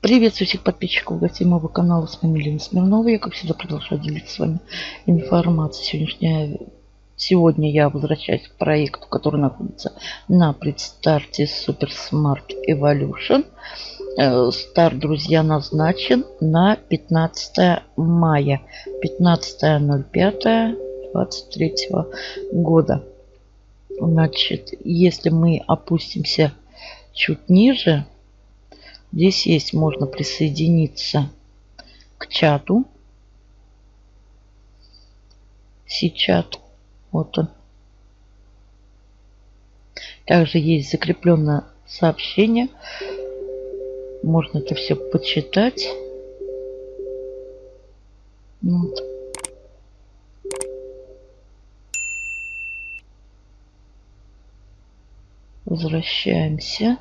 Приветствую всех подписчиков гостей моего канала. С вами Лена Смирнова. Я, как всегда, продолжаю делиться с вами информацией. Сегодняшняя... Сегодня я возвращаюсь к проекту, который находится на предстарте Super Smart Evolution. Э, старт, друзья, назначен на 15 мая. 15.05.23 года. Значит, если мы опустимся чуть ниже, Здесь есть, можно присоединиться к чату. Сичат. Вот он. Также есть закрепленное сообщение. Можно это все почитать. Вот. Возвращаемся.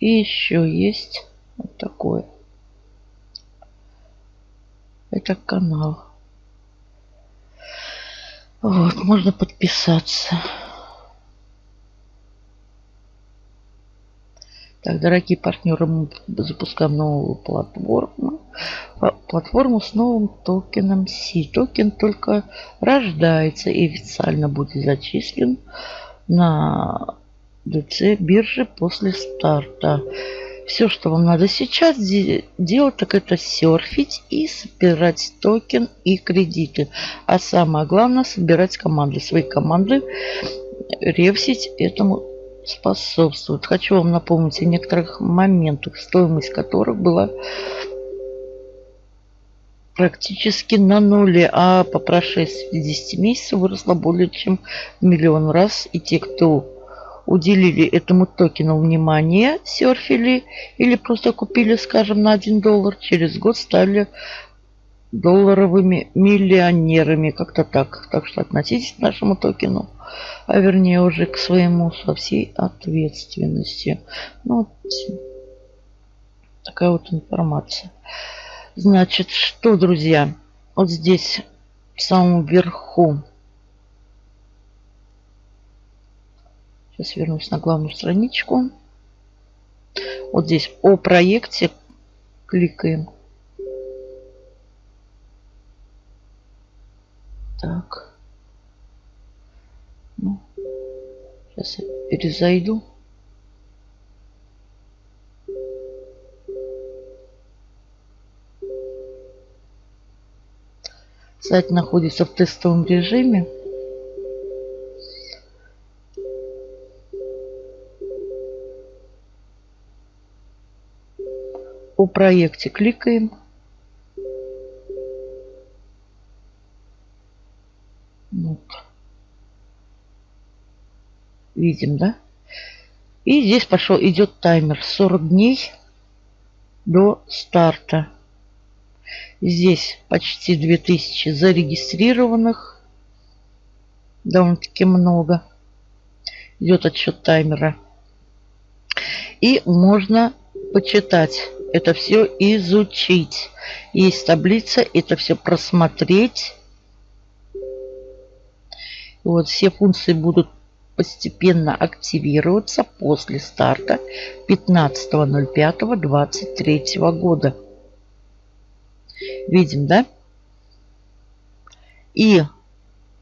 И еще есть вот такое. Это канал. Вот, можно подписаться. Так, дорогие партнеры, мы запускаем новую платформу. Платформу с новым токеном Си. Токен только рождается и официально будет зачислен на DC биржи после старта. Все, что вам надо сейчас делать, так это серфить и собирать токен и кредиты. А самое главное, собирать команды. Свои команды ревсить этому способствует. Хочу вам напомнить о некоторых моментах, стоимость которых была практически на нуле, а по прошествии 10 месяцев выросла более чем в миллион раз. И те, кто уделили этому токену внимание, серфили или просто купили, скажем, на 1 доллар, через год стали долларовыми миллионерами. Как-то так. Так что относитесь к нашему токену, а вернее уже к своему со всей ответственностью. Ну, такая вот информация. Значит, что, друзья, вот здесь в самом верху Сейчас вернусь на главную страничку. Вот здесь о проекте кликаем. Так. Ну, сейчас я перезайду. Сайт находится в тестовом режиме. О проекте кликаем. Вот. Видим, да? И здесь пошел, идет таймер 40 дней до старта. Здесь почти 2000 зарегистрированных. Довольно-таки много. Идет отсчет таймера. И можно почитать это все изучить. Есть таблица, это все просмотреть. Вот все функции будут постепенно активироваться после старта 15.05.23 года. Видим, да? И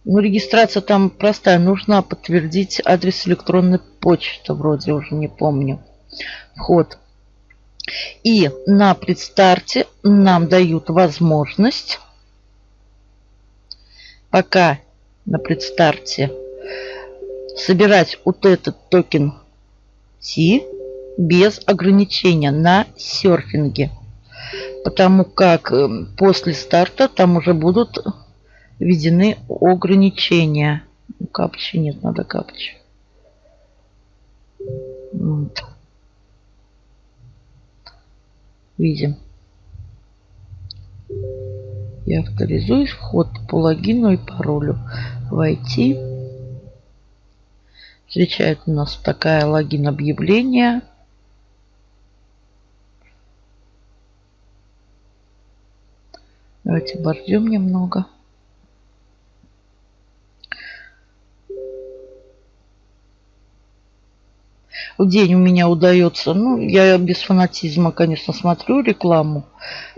ну, регистрация там простая. Нужно подтвердить адрес электронной почты. Вроде уже не помню. Вход. И на предстарте нам дают возможность, пока на предстарте, собирать вот этот токен T без ограничения на серфинге. Потому как э, после старта там уже будут введены ограничения. Капчи нет, надо капчи. Вот. Видим. Я авторизуюсь. Вход по логину и паролю. Войти. Встречает у нас такая логин объявление. Давайте обождем немного. День у меня удается, ну, я без фанатизма, конечно, смотрю рекламу.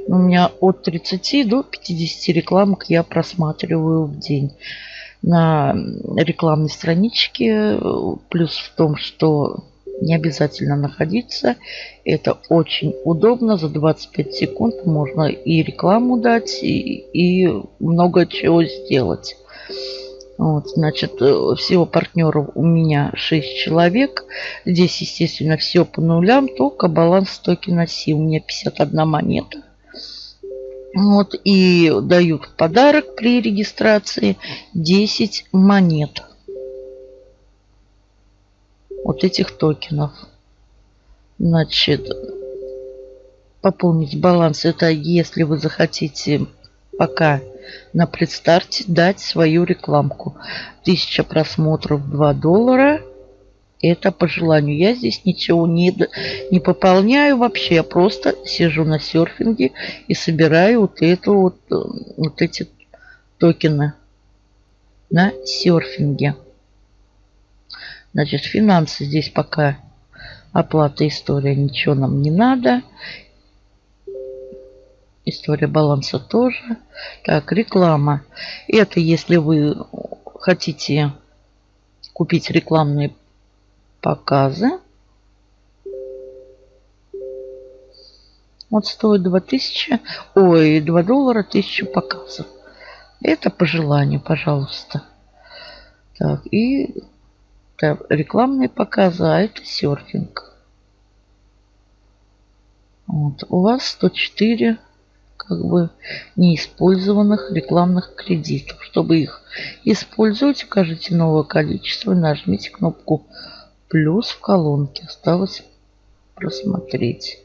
У меня от 30 до 50 рекламок я просматриваю в день на рекламной страничке. Плюс в том, что не обязательно находиться. Это очень удобно. За 25 секунд можно и рекламу дать, и, и много чего сделать. Вот, значит, э, всего партнеров у меня 6 человек. Здесь, естественно, все по нулям, только баланс токена Си. У меня 51 монета. Вот, и дают в подарок при регистрации 10 монет. Вот этих токенов. Значит, пополнить баланс это если вы захотите пока на предстарте дать свою рекламку. 1000 просмотров 2 доллара. Это по желанию. Я здесь ничего не, не пополняю вообще. Я просто сижу на серфинге и собираю вот, эту вот, э, вот эти токены на серфинге. Значит, финансы здесь пока оплата история ничего нам не надо. История баланса тоже. Так, реклама. Это если вы хотите купить рекламные показы. Вот стоит 2000, ой, 2 доллара 1000 показов. Это по желанию, пожалуйста. Так, и это рекламные показы, а это серфинг. Вот, у вас 104 как бы неиспользованных рекламных кредитов. Чтобы их использовать, укажите новое количество и нажмите кнопку плюс в колонке. Осталось просмотреть.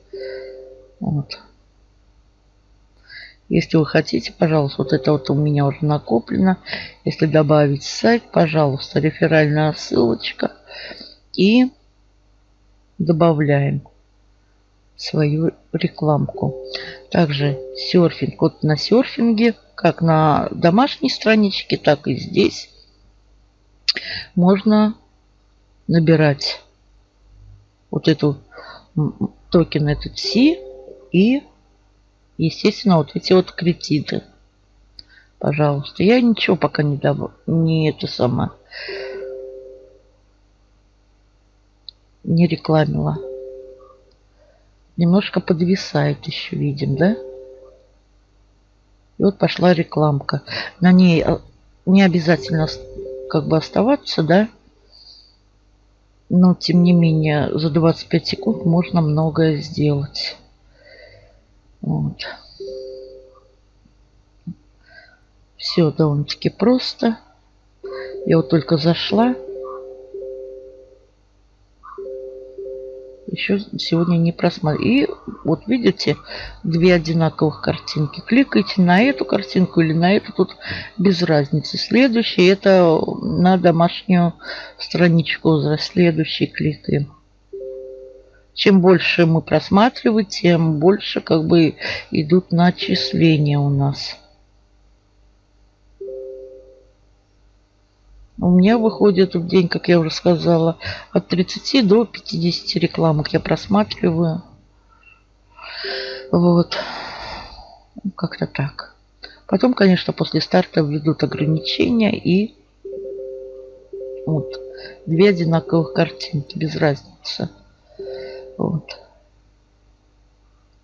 Вот. Если вы хотите, пожалуйста, вот это вот у меня уже накоплено. Если добавить сайт, пожалуйста, реферальная ссылочка. И добавляем свою рекламку. Также серфинг. Вот на серфинге, как на домашней страничке, так и здесь можно набирать вот эту токен этот C и, естественно, вот эти вот кредиты. Пожалуйста. Я ничего пока не дам, не это сама не рекламила немножко подвисает еще, видим, да? И вот пошла рекламка. На ней э, не обязательно как бы оставаться, да? Но, тем не менее, за 25 секунд можно многое сделать. Вот. Все довольно-таки просто. Я вот только зашла. Еще сегодня не просмотрел. И вот видите, две одинаковых картинки. Кликайте на эту картинку или на эту, тут без разницы. Следующий это на домашнюю страничку. Следующий кликаем. Чем больше мы просматриваем, тем больше как бы идут начисления у нас. У меня выходит в день, как я уже сказала, от 30 до 50 рекламок я просматриваю. Вот. Как-то так. Потом, конечно, после старта введут ограничения и вот две одинаковых картинки, без разницы. Вот.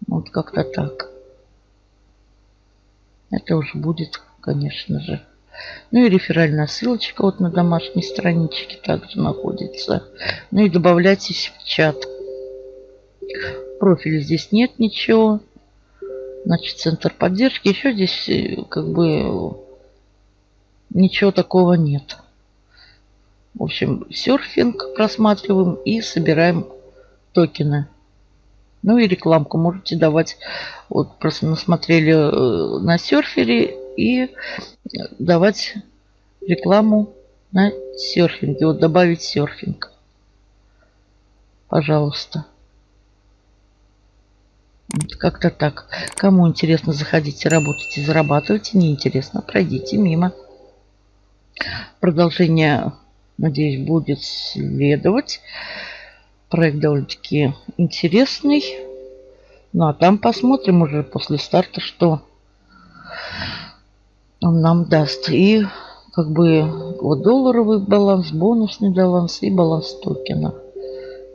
Вот как-то так. Это уже будет, конечно же, ну и реферальная ссылочка вот на домашней страничке также находится. Ну и добавляйтесь в чат. Профиль здесь нет ничего. Значит, центр поддержки. Еще здесь э, как бы ничего такого нет. В общем, серфинг просматриваем и собираем токены. Ну и рекламку можете давать. Вот просто насмотрели э, на серфере и давать рекламу на серфинге. Вот добавить серфинг. Пожалуйста. Как-то так. Кому интересно, заходите, работайте, зарабатывайте. Неинтересно, пройдите мимо. Продолжение, надеюсь, будет следовать. Проект довольно-таки интересный. Ну а там посмотрим уже после старта, что он нам даст. И как бы вот долларовый баланс, бонусный баланс и баланс токена.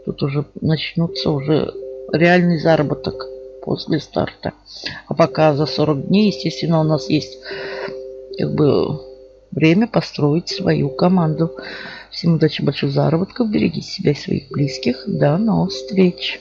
Тут уже начнутся уже реальный заработок после старта. А пока за 40 дней, естественно, у нас есть как бы время построить свою команду. Всем удачи, больших заработков, берегите себя и своих близких. До новых встреч!